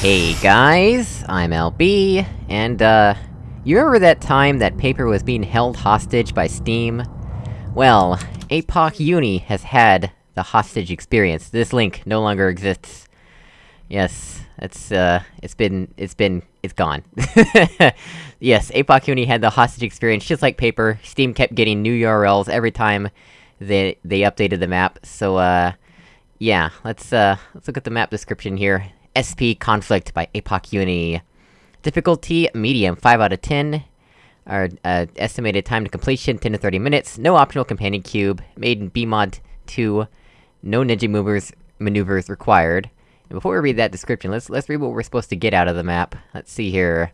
Hey guys, I'm LB, and uh... You remember that time that Paper was being held hostage by Steam? Well, APOC Uni has had the hostage experience. This link no longer exists. Yes, it's, uh, it's been- it's been- it's gone. yes, APOC Uni had the hostage experience just like Paper, Steam kept getting new URLs every time they- they updated the map, so, uh... Yeah, let's, uh, let's look at the map description here. SP Conflict by APOC Uni. Difficulty, medium, 5 out of 10. Our, uh, estimated time to completion, 10 to 30 minutes. No optional companion cube. Made in BEEmod 2. No ninja movers, maneuvers required. And before we read that description, let's- let's read what we're supposed to get out of the map. Let's see here.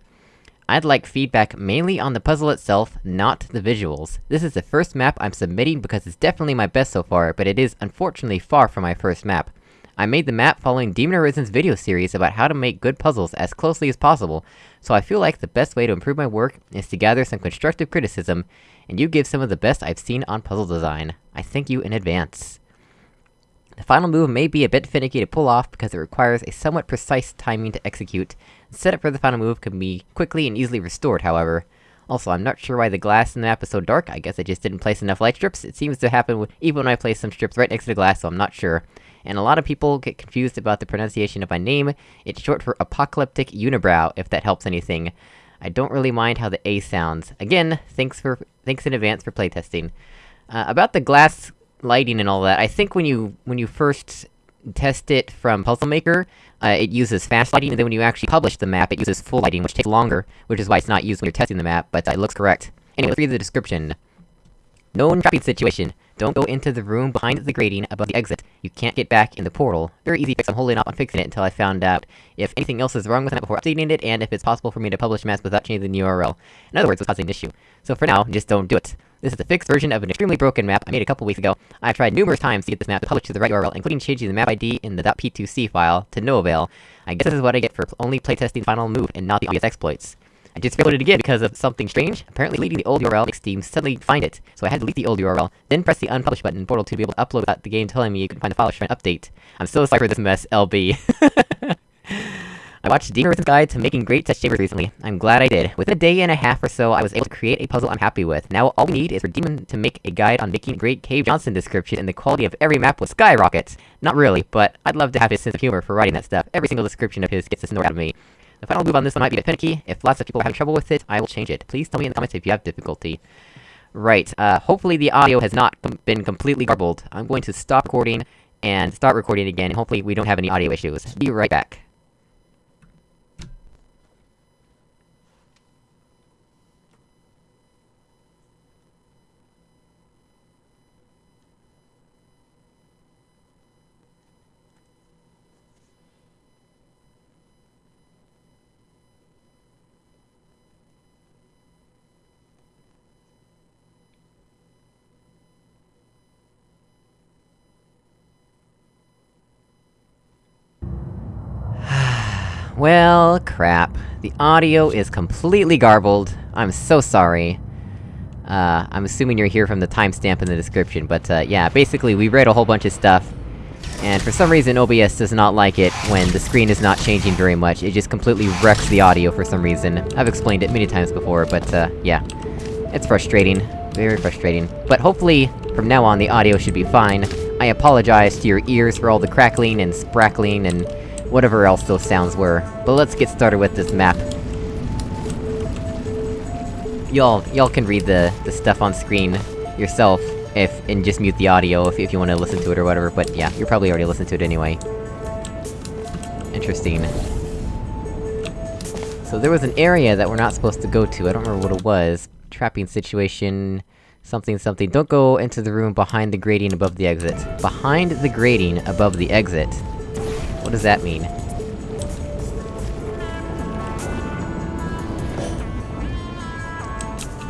I'd like feedback mainly on the puzzle itself, not the visuals. This is the first map I'm submitting because it's definitely my best so far, but it is unfortunately far from my first map. I made the map following Demon Arisen's video series about how to make good puzzles as closely as possible, so I feel like the best way to improve my work is to gather some constructive criticism, and you give some of the best I've seen on puzzle design. I thank you in advance. The final move may be a bit finicky to pull off because it requires a somewhat precise timing to execute. The setup for the final move can be quickly and easily restored, however. Also, I'm not sure why the glass in the map is so dark, I guess I just didn't place enough light strips. It seems to happen even when I place some strips right next to the glass, so I'm not sure and a lot of people get confused about the pronunciation of my name. It's short for Apocalyptic Unibrow, if that helps anything. I don't really mind how the A sounds. Again, thanks for- thanks in advance for playtesting. Uh, about the glass lighting and all that, I think when you- when you first test it from Puzzle Maker, uh, it uses fast lighting, and then when you actually publish the map, it uses full lighting, which takes longer, which is why it's not used when you're testing the map, but uh, it looks correct. Anyway, let's read the description. Known trapping situation. Don't go into the room behind the grating above the exit. You can't get back in the portal. Very easy fix, I'm holding off on fixing it until I found out if anything else is wrong with it before updating it, and if it's possible for me to publish maps without changing the URL. In other words, what's causing an issue. So for now, just don't do it. This is a fixed version of an extremely broken map I made a couple weeks ago. I've tried numerous times to get this map to publish to the right URL, including changing the map ID in the .p2c file, to no avail. I guess this is what I get for only playtesting the final move, and not the obvious exploits. I just reloaded it again because of something strange. Apparently deleting the old URL makes Steam suddenly find it, so I had to delete the old URL, then press the unpublish button in Portal 2 to be able to upload without the game telling me you couldn't find the file to try and update. I'm so sorry for this mess, LB. I watched Demon Arisen's Guide to Making Great Test Chambers recently. I'm glad I did. Within a day and a half or so, I was able to create a puzzle I'm happy with. Now all we need is for Demon to make a guide on making great Cave Johnson description, and the quality of every map will skyrocket. Not really, but I'd love to have his sense of humor for writing that stuff. Every single description of his gets a snort out of me. The final move on this one might be a bit finicky. If lots of people are having trouble with it, I will change it. Please tell me in the comments if you have difficulty. Right, uh, hopefully the audio has not com been completely garbled. I'm going to stop recording, and start recording again, and hopefully we don't have any audio issues. Be right back. Well, crap. The audio is completely garbled. I'm so sorry. Uh, I'm assuming you're here from the timestamp in the description, but, uh, yeah, basically we read a whole bunch of stuff, and for some reason OBS does not like it when the screen is not changing very much, it just completely wrecks the audio for some reason. I've explained it many times before, but, uh, yeah. It's frustrating. Very frustrating. But hopefully, from now on the audio should be fine. I apologize to your ears for all the crackling and sprackling and whatever else those sounds were. But let's get started with this map. Y'all- y'all can read the- the stuff on screen yourself, if- and just mute the audio if, if you wanna listen to it or whatever, but yeah, you're probably already listened to it anyway. Interesting. So there was an area that we're not supposed to go to, I don't remember what it was. Trapping situation... Something something. Don't go into the room behind the grating above the exit. Behind the grating above the exit. What does that mean?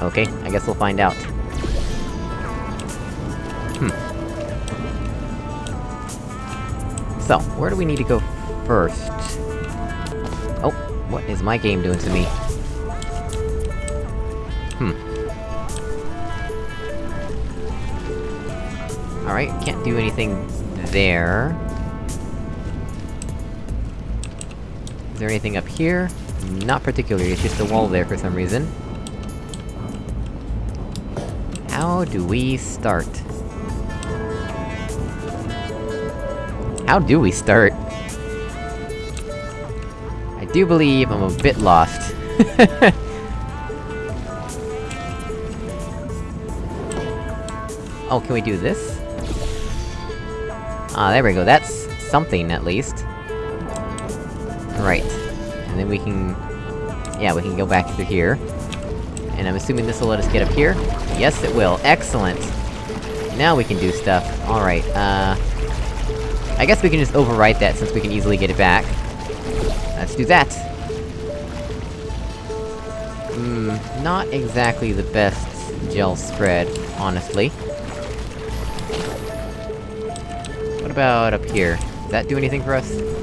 Okay, I guess we'll find out. Hmm. So, where do we need to go first? Oh, what is my game doing to me? Hmm. Alright, can't do anything there. There anything up here? Not particularly, it's just a wall there for some reason. How do we start? How do we start? I do believe I'm a bit lost. oh, can we do this? Ah, there we go, that's something, at least. Right. And then we can... Yeah, we can go back through here. And I'm assuming this will let us get up here? Yes, it will. Excellent! Now we can do stuff. Alright, uh... I guess we can just overwrite that since we can easily get it back. Let's do that! Hmm, not exactly the best gel spread, honestly. What about up here? Does that do anything for us?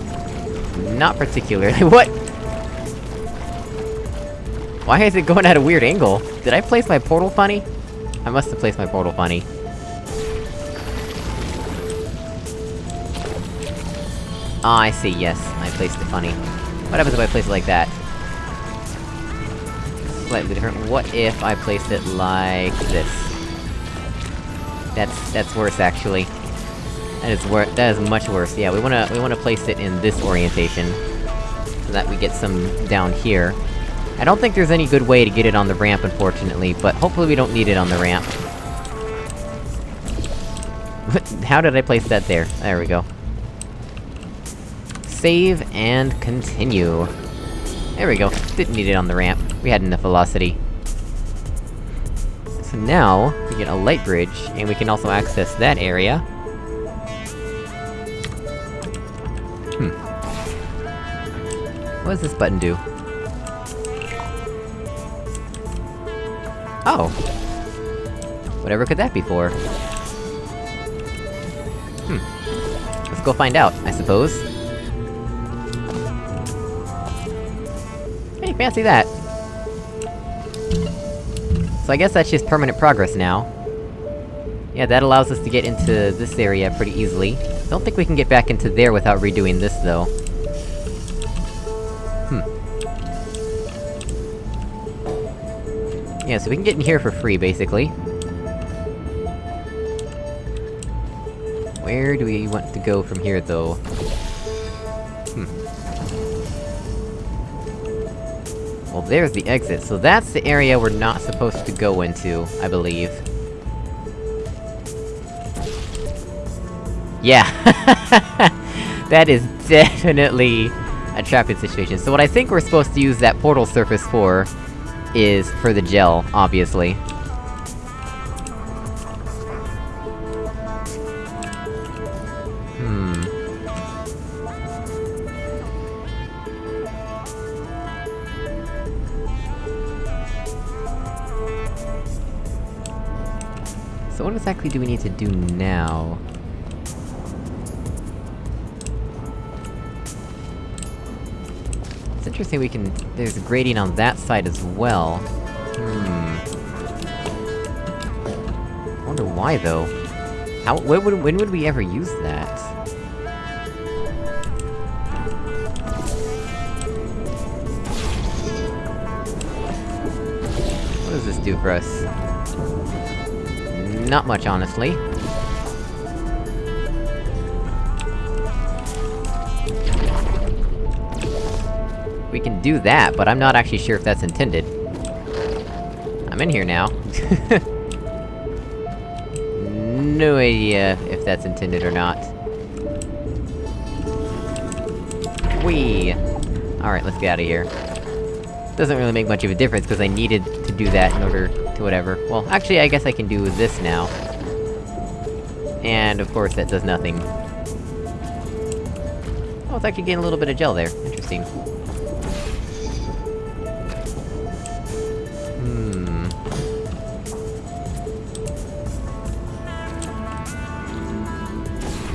Not particularly. what? Why is it going at a weird angle? Did I place my portal funny? I must have placed my portal funny. Ah, I see, yes, I placed it funny. What happens if I place it like that? Slightly different. What if I placed it like this? That's- that's worse, actually. That is wor- that is much worse, yeah, we wanna- we wanna place it in this orientation. So that we get some down here. I don't think there's any good way to get it on the ramp, unfortunately, but hopefully we don't need it on the ramp. How did I place that there? There we go. Save, and continue. There we go, didn't need it on the ramp. We had enough velocity. So now, we get a light bridge, and we can also access that area. What does this button do? Oh! Whatever could that be for? Hmm. Let's go find out, I suppose. Hey, fancy that! So I guess that's just permanent progress now. Yeah, that allows us to get into this area pretty easily. Don't think we can get back into there without redoing this, though. Yeah, so we can get in here for free, basically. Where do we want to go from here, though? Hmm. Well, there's the exit, so that's the area we're not supposed to go into, I believe. Yeah! that is definitely a trapping situation. So what I think we're supposed to use that portal surface for, is for the gel, obviously. Hmm... So what exactly do we need to do now? Interesting we can- there's a gradient on that side as well. Hmm... I wonder why, though? How- would- when would we ever use that? What does this do for us? Not much, honestly. We can do that, but I'm not actually sure if that's intended. I'm in here now. no idea if that's intended or not. Whee! Alright, let's get out of here. Doesn't really make much of a difference, because I needed to do that in order to whatever. Well, actually, I guess I can do this now. And, of course, that does nothing. Oh, it's actually getting a little bit of gel there. Interesting.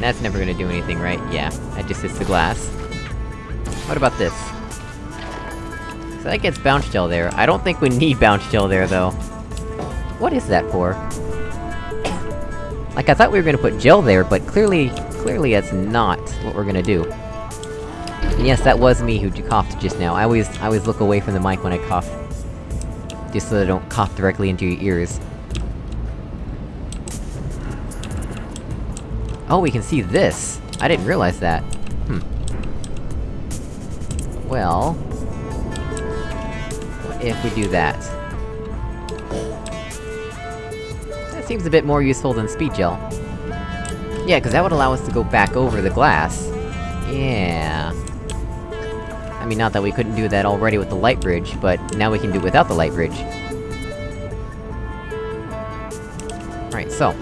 That's never gonna do anything, right? Yeah, that just hits the glass. What about this? So that gets bounce gel there. I don't think we need bounce gel there, though. What is that for? Like, I thought we were gonna put gel there, but clearly... clearly that's not what we're gonna do. And yes, that was me who coughed just now. I always- I always look away from the mic when I cough. Just so I don't cough directly into your ears. Oh, we can see this! I didn't realize that. Hmm. Well... What if we do that? That seems a bit more useful than speed gel. Yeah, cause that would allow us to go back over the glass. Yeah... I mean, not that we couldn't do that already with the light bridge, but now we can do it without the light bridge. Right, so...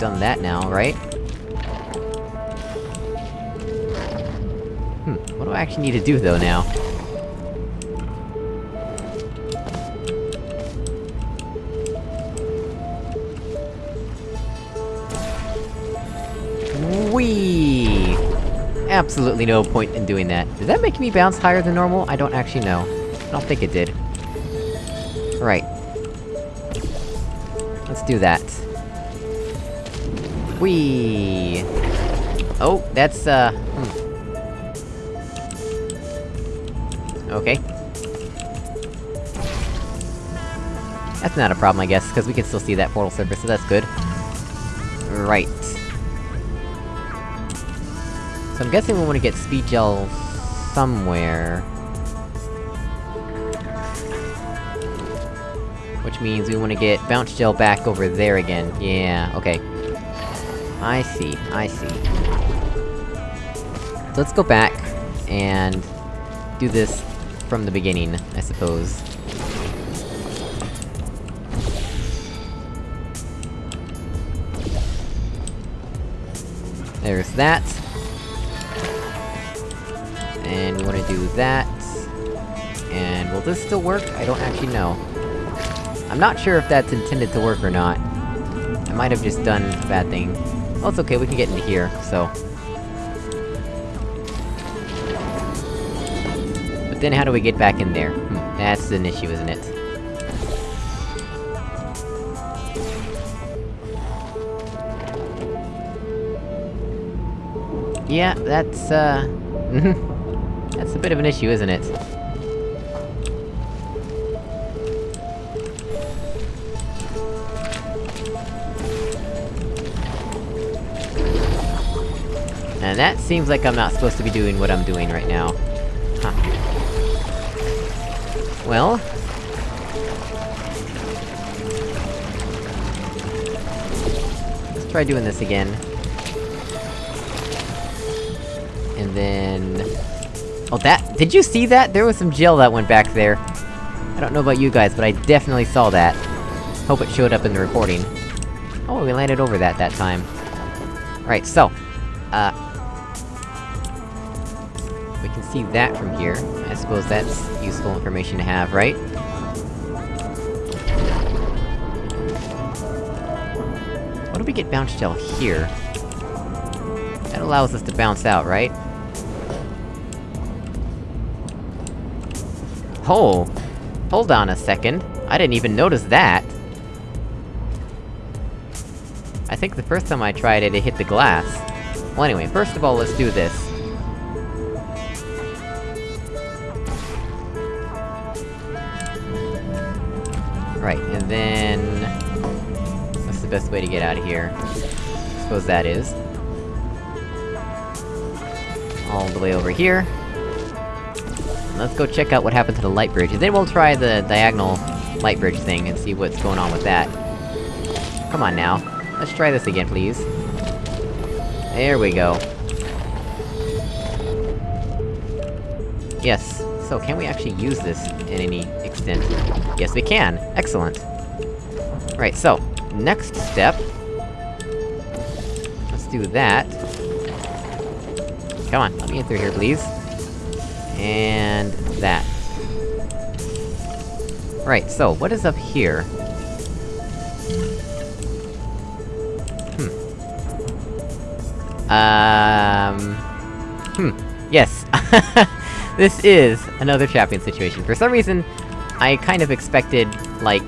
Done that now, right? Hmm, what do I actually need to do, though, now? Absolutely no point in doing that. Did that make me bounce higher than normal? I don't actually know. I don't think it did. Right. Let's do that. Whee! Oh, that's, uh... Hmm. Okay. That's not a problem, I guess, because we can still see that portal surface, so that's good. Right. So I'm guessing we want to get speed gel... somewhere... Which means we want to get bounce gel back over there again. Yeah, okay. I see, I see. So let's go back, and... do this from the beginning, I suppose. There's that. And we wanna do that. And will this still work? I don't actually know. I'm not sure if that's intended to work or not. I might have just done a bad thing. Well, it's okay, we can get into here, so... But then how do we get back in there? Hmm, that's an issue, isn't it? Yeah, that's, uh... that's a bit of an issue, isn't it? And that seems like I'm not supposed to be doing what I'm doing right now. Huh. Well... Let's try doing this again. And then... Oh, that- did you see that? There was some gel that went back there. I don't know about you guys, but I definitely saw that. Hope it showed up in the recording. Oh, we landed over that that time. Right, so... Uh... We can see that from here. I suppose that's useful information to have, right? What do we get bounce gel here? That allows us to bounce out, right? Oh! Hold on a second. I didn't even notice that! I think the first time I tried it, it hit the glass. Well anyway, first of all, let's do this. Way to get out of here? I suppose that is. All the way over here. Let's go check out what happened to the light bridge, and then we'll try the diagonal light bridge thing and see what's going on with that. Come on now. Let's try this again, please. There we go. Yes. So, can we actually use this in any extent? Yes, we can! Excellent! Right, so, next step... Let's do that. Come on, let me get through here, please. And... that. Right, so, what is up here? Hmm. Um... Hmm. Yes. this is another champion situation. For some reason, I kind of expected, like...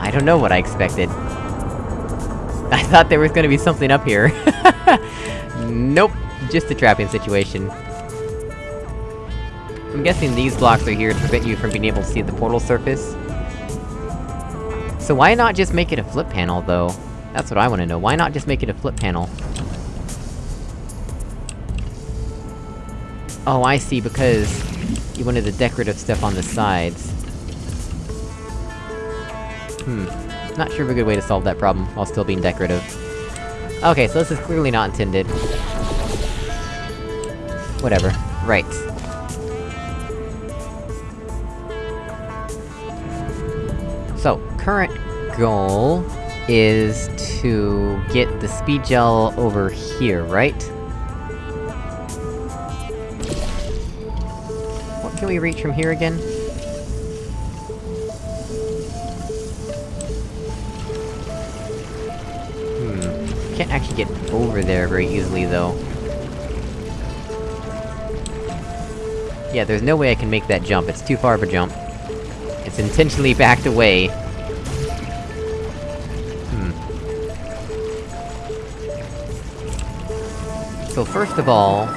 I don't know what I expected. I thought there was gonna be something up here. nope, just a trapping situation. I'm guessing these blocks are here to prevent you from being able to see the portal surface. So why not just make it a flip panel, though? That's what I wanna know, why not just make it a flip panel? Oh, I see, because... You wanted the decorative stuff on the sides. Hmm. Not sure of a good way to solve that problem, while still being decorative. Okay, so this is clearly not intended. Whatever. Right. So, current goal is to get the speed gel over here, right? What can we reach from here again? Yeah, there's no way I can make that jump, it's too far of a jump. It's intentionally backed away. Hmm. So first of all...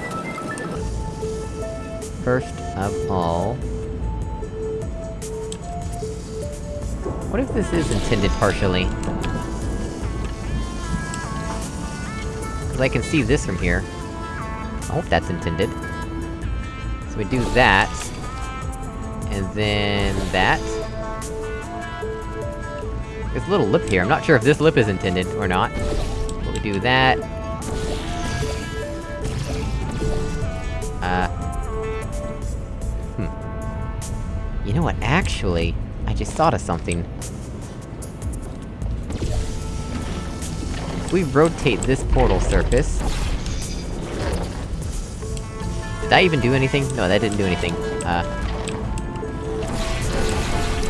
First of all... What if this is intended partially? Cause I can see this from here. I hope that's intended. So we do that... And then... that. There's a little lip here, I'm not sure if this lip is intended or not. But we do that... Uh... Hmm. You know what, actually... I just thought of something. If we rotate this portal surface... Did that even do anything? No, that didn't do anything. Uh...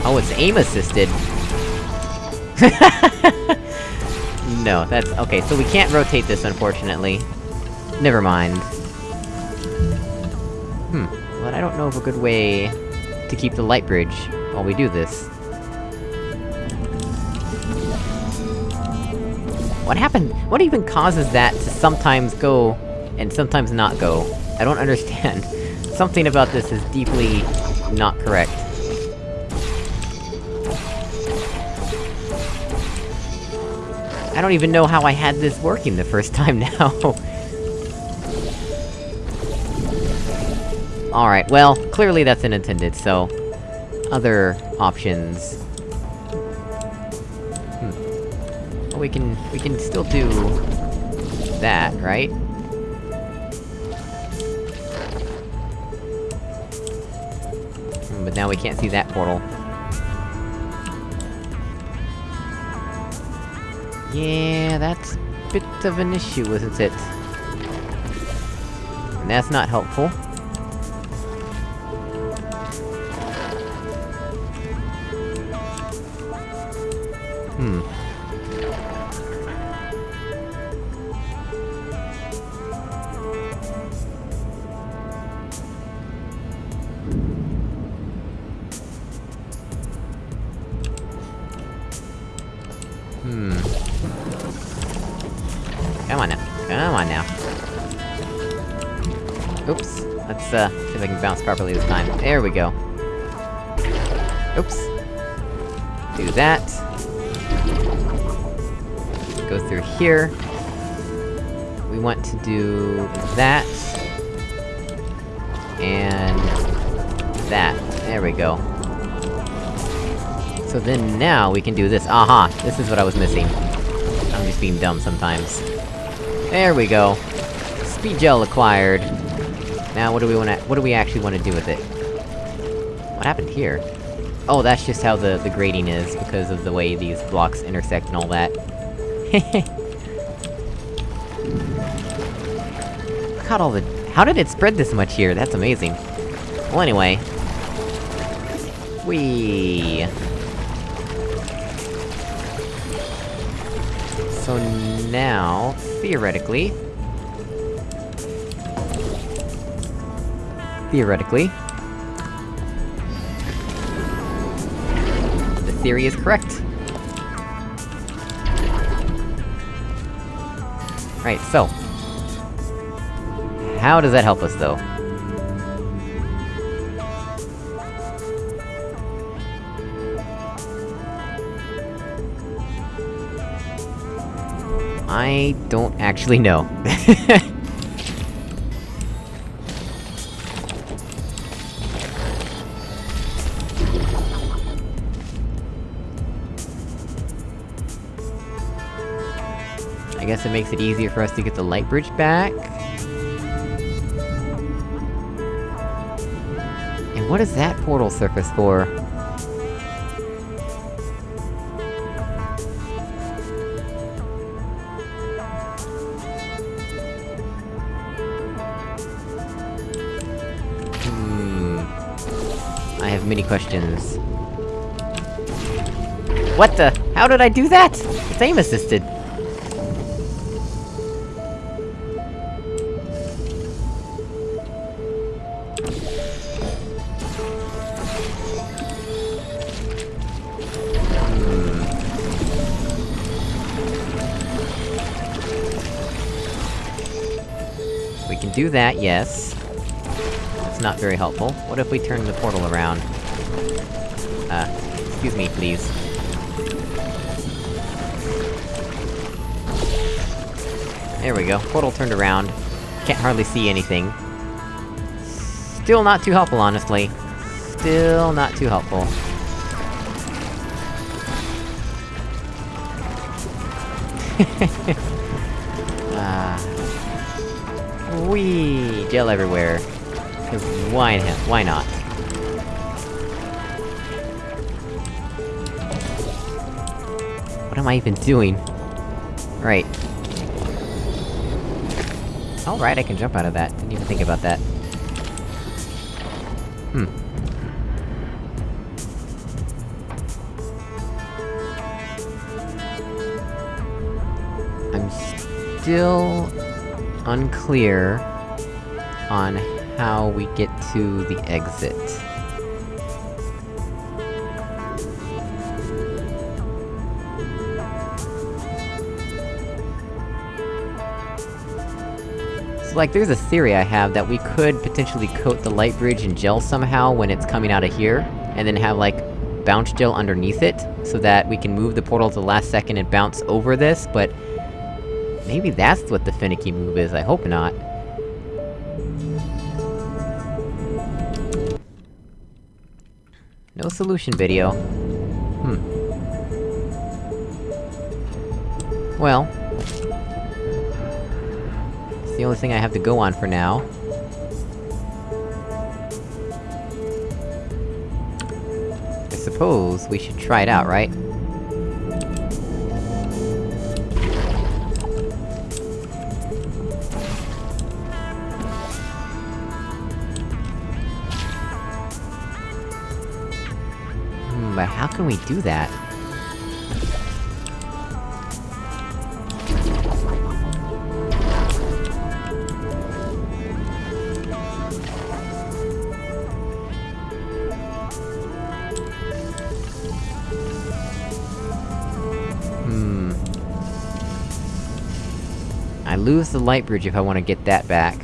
Oh, it's aim-assisted! no, that's- okay, so we can't rotate this, unfortunately. Never mind. Hmm, but I don't know of a good way... to keep the light bridge while we do this. What happened? What even causes that to sometimes go, and sometimes not go? I don't understand. Something about this is deeply... not correct. I don't even know how I had this working the first time now. Alright, well, clearly that's unintended, so... Other options... Hmm. Well, we can... we can still do... that, right? But now we can't see that portal. Yeah, that's a bit of an issue, isn't it? And that's not helpful. Uh, see if I can bounce properly this time. There we go. Oops. Do that. Go through here. We want to do... that. And... that. There we go. So then now we can do this. Aha! This is what I was missing. I'm just being dumb sometimes. There we go. Speed gel acquired. Now what do we wanna- what do we actually wanna do with it? What happened here? Oh, that's just how the- the grading is, because of the way these blocks intersect and all that. Look at all the- how did it spread this much here? That's amazing. Well anyway... Whee! So now, theoretically... Theoretically. The theory is correct. Right, so. How does that help us, though? I don't actually know. Guess it makes it easier for us to get the light bridge back. And what is that portal surface for? Hmm... I have many questions. What the? How did I do that? Aim assisted! That, yes. It's not very helpful. What if we turn the portal around? Uh, excuse me, please. There we go, portal turned around. Can't hardly see anything. Still not too helpful, honestly. Still not too helpful. Gel everywhere. Cause why, why not? What am I even doing? Right. Alright, I can jump out of that. Didn't even think about that. Hmm. I'm still unclear on how we get to the exit. So like, there's a theory I have that we could potentially coat the light bridge in gel somehow when it's coming out of here, and then have, like, bounce gel underneath it, so that we can move the portal to the last second and bounce over this, but... Maybe that's what the finicky move is, I hope not. Solution video. Hmm. Well... It's the only thing I have to go on for now. I suppose we should try it out, right? Can we do that? Hmm... I lose the light bridge if I want to get that back.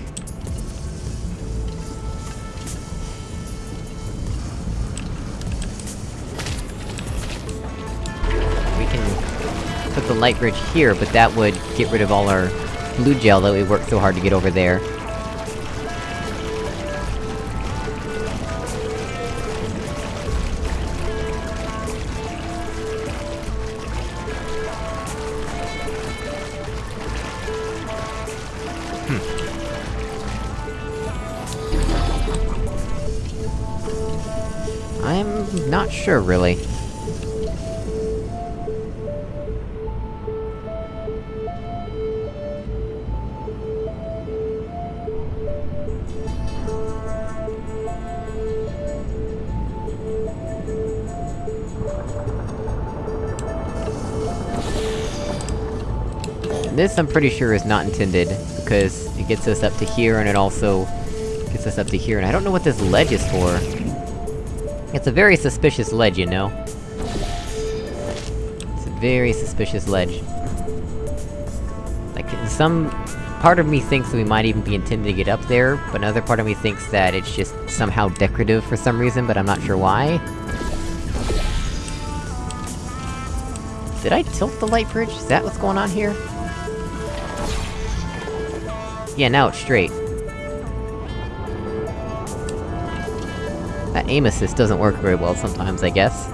Light bridge here, but that would get rid of all our blue gel that we worked so hard to get over there. Hmm. I'm not sure, really. I'm pretty sure, is not intended, because it gets us up to here, and it also gets us up to here, and I don't know what this ledge is for. It's a very suspicious ledge, you know? It's a very suspicious ledge. Like, some... Part of me thinks we might even be intended to get up there, but another part of me thinks that it's just somehow decorative for some reason, but I'm not sure why. Did I tilt the light bridge? Is that what's going on here? Yeah, now it's straight. That aim assist doesn't work very well sometimes, I guess.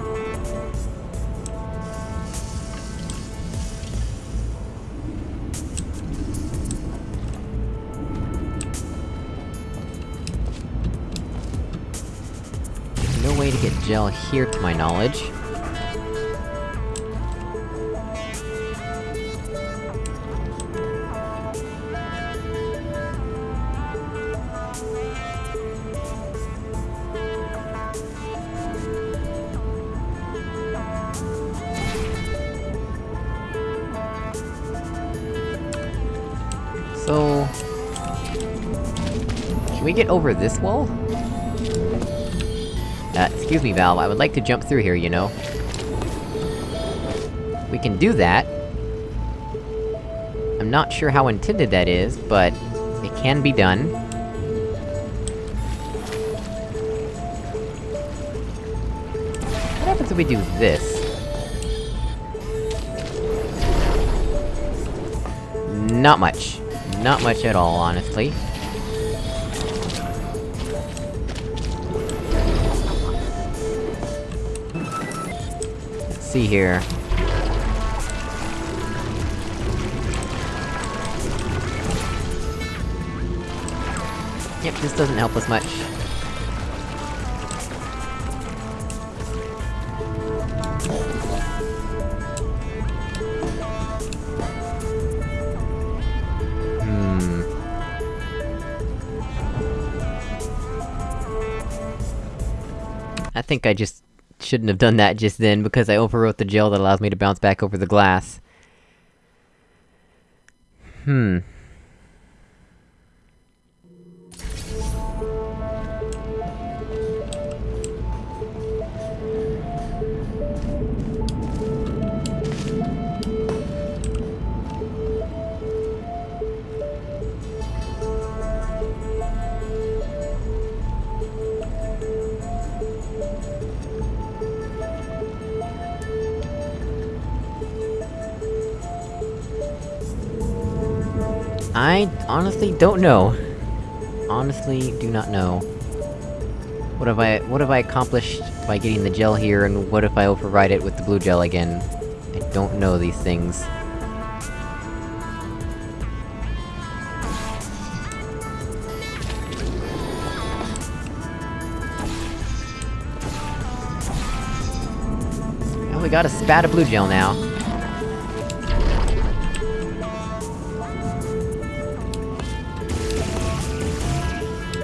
no way to get gel here, to my knowledge. Get over this wall? Uh, excuse me, Valve, I would like to jump through here, you know? We can do that. I'm not sure how intended that is, but... It can be done. What happens if we do this? Not much. Not much at all, honestly. See here. Yep, this doesn't help us much. Hmm... I think I just... shouldn't have done that just then, because I overwrote the gel that allows me to bounce back over the glass. Hmm... honestly don't know. Honestly, do not know. What have I- what have I accomplished by getting the gel here, and what if I override it with the blue gel again? I don't know these things. Well, we got a spat of blue gel now.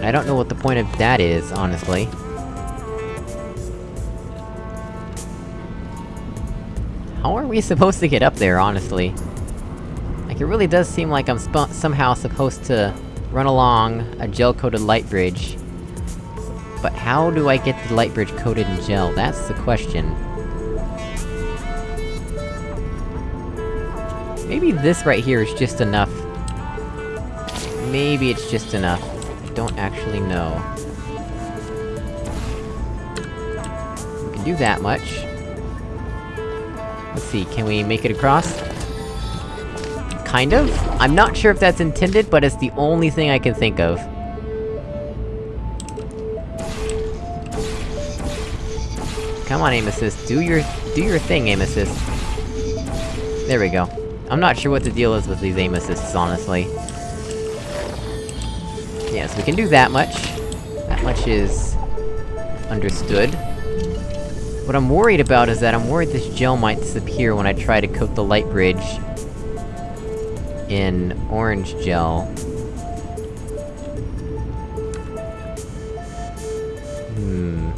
I don't know what the point of that is, honestly. How are we supposed to get up there, honestly? Like, it really does seem like I'm somehow supposed to run along a gel-coated light bridge. But how do I get the light bridge coated in gel? That's the question. Maybe this right here is just enough. Maybe it's just enough don't actually know. We can do that much. Let's see, can we make it across? Kind of? I'm not sure if that's intended, but it's the only thing I can think of. Come on, aim do your- do your thing, aim. There we go. I'm not sure what the deal is with these aim honestly. Yes, we can do that much. That much is... understood. What I'm worried about is that I'm worried this gel might disappear when I try to coat the light bridge... in orange gel. Hmm...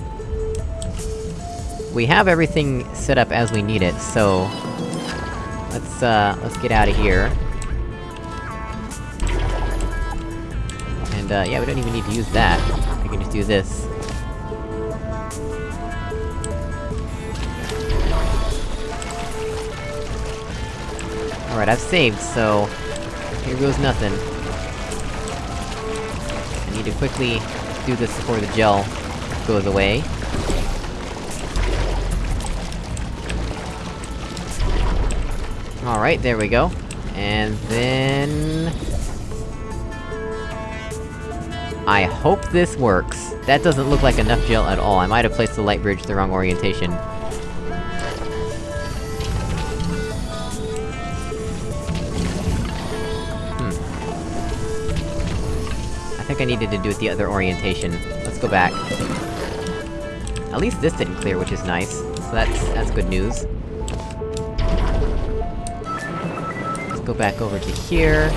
We have everything set up as we need it, so... Let's, uh, let's get out of here. And, uh, yeah, we don't even need to use that. We can just do this. Alright, I've saved, so... Here goes nothing. I need to quickly do this before the gel goes away. Alright, there we go. And then... I hope this works. That doesn't look like enough gel at all, I might have placed the light bridge the wrong orientation. Hmm. I think I needed to do it the other orientation. Let's go back. At least this didn't clear, which is nice. So that's- that's good news. Let's go back over to here.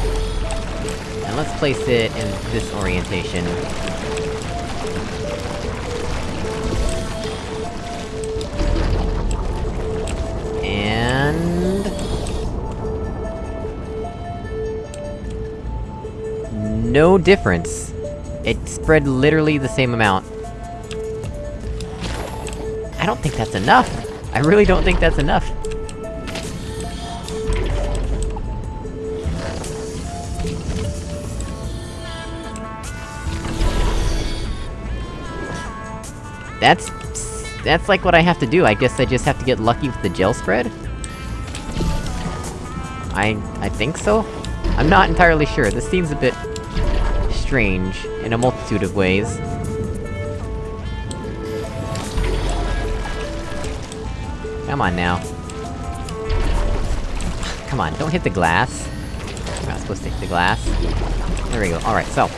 And let's place it in this orientation. And... No difference. It spread literally the same amount. I don't think that's enough! I really don't think that's enough! That's... That's like what I have to do, I guess I just have to get lucky with the gel spread? I... I think so? I'm not entirely sure, this seems a bit... strange, in a multitude of ways. Come on now. Come on, don't hit the glass. You're not supposed to hit the glass. There we go, alright, so...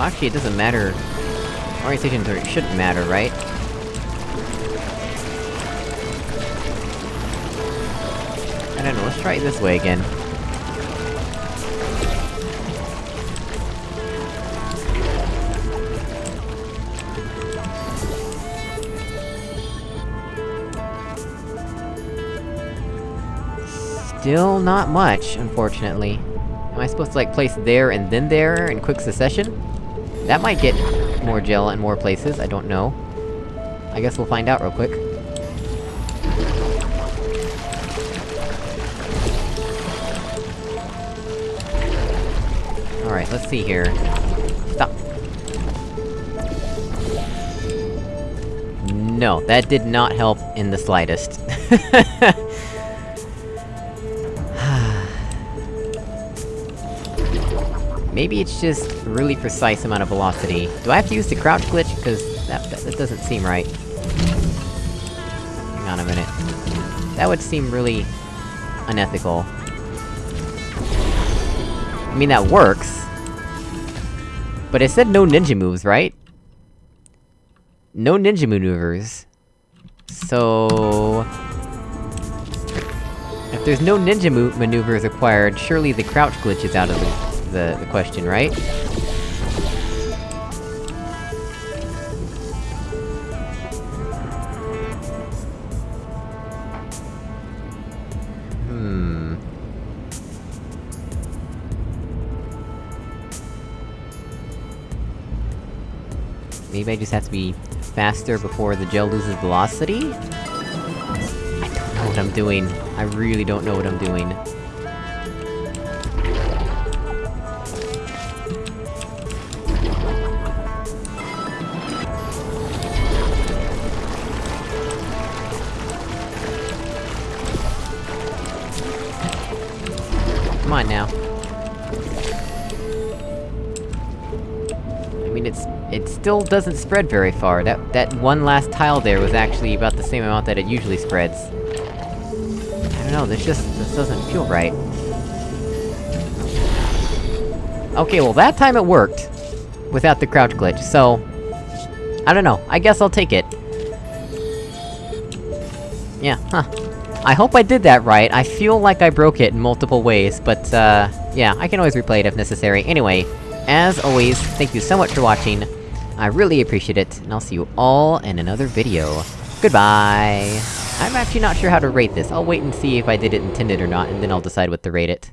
Well, actually, it doesn't matter... Orientation shouldn't matter, right? I don't know, let's try it this way again. Still not much, unfortunately. Am I supposed to, like, place there and then there in quick succession? That might get more gel in more places, I don't know. I guess we'll find out real quick. Alright, let's see here. Stop. No, that did not help in the slightest. Maybe it's just a really precise amount of velocity. Do I have to use the crouch glitch? Because that, that, that doesn't seem right. Hang on a minute. That would seem really... unethical. I mean, that works. But it said no ninja moves, right? No ninja maneuvers. So... If there's no ninja move maneuvers required, surely the crouch glitch is out of the the, the question, right? Hmm... Maybe I just have to be faster before the gel loses velocity? I don't know what I'm doing. I really don't know what I'm doing. Still doesn't spread very far. That- that one last tile there was actually about the same amount that it usually spreads. I don't know, this just- this doesn't feel right. Okay, well that time it worked. Without the crouch glitch, so... I don't know, I guess I'll take it. Yeah, huh. I hope I did that right, I feel like I broke it in multiple ways, but, uh... Yeah, I can always replay it if necessary. Anyway, as always, thank you so much for watching, I really appreciate it, and I'll see you all in another video. Goodbye! I'm actually not sure how to rate this, I'll wait and see if I did it intended or not, and then I'll decide what to rate it.